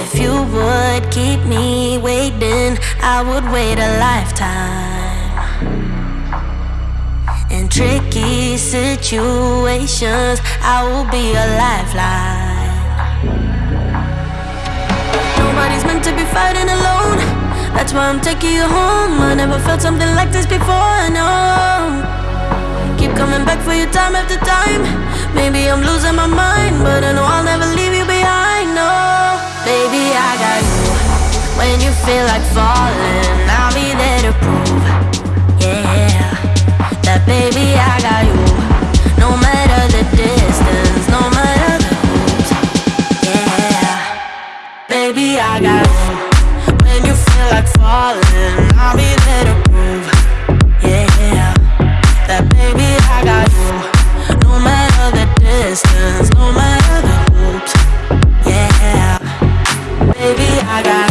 would keep me waiting, I would wait a lifetime. In tricky situations, I will be a lifeline. Nobody's meant to be fighting alone. That's why I'm taking you home. I never felt something like this before. No. Keep coming back for you time after time. Maybe I'm losing my mind, but I know I'll feel like falling, I'll be there to prove. Yeah, that baby, I got you. No matter the distance, no matter the hoops. Yeah, baby, I got you. When you feel like falling, I'll be there to prove. Yeah, that baby, I got you. No matter the distance, no matter the hoops. Yeah, baby, I got you.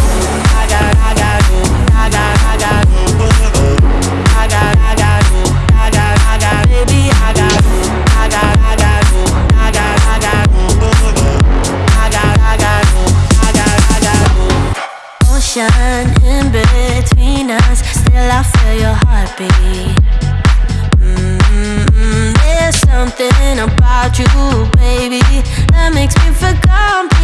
Ocean in between us, still I feel your heartbeat. Mm, There's something about you, baby, that makes me feel complete.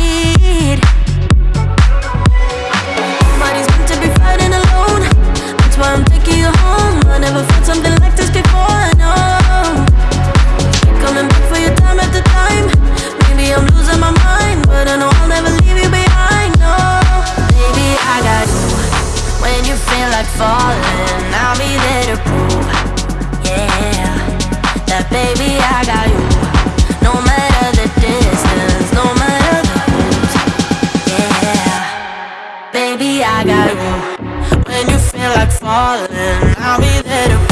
Got. When you feel like falling, I'll be there to